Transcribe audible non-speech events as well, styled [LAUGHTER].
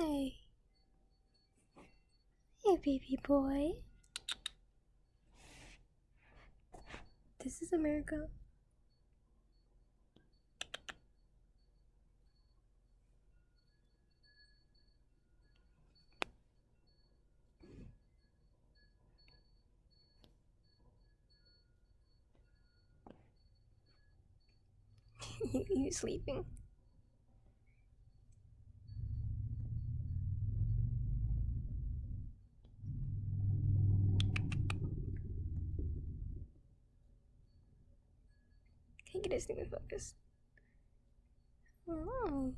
Hi. Hey, baby boy. This is America. [LAUGHS] you, sleeping? Can you it is. this thing focus? Oh.